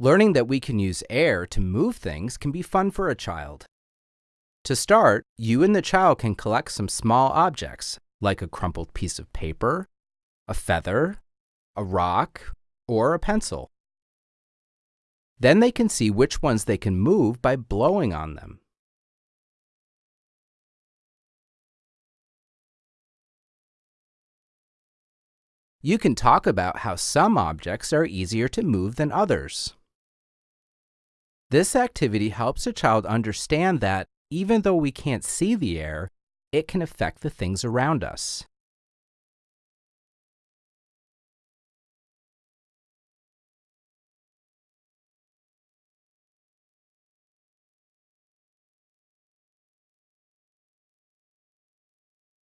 Learning that we can use air to move things can be fun for a child. To start, you and the child can collect some small objects, like a crumpled piece of paper, a feather, a rock, or a pencil. Then they can see which ones they can move by blowing on them. You can talk about how some objects are easier to move than others. This activity helps a child understand that even though we can't see the air, it can affect the things around us.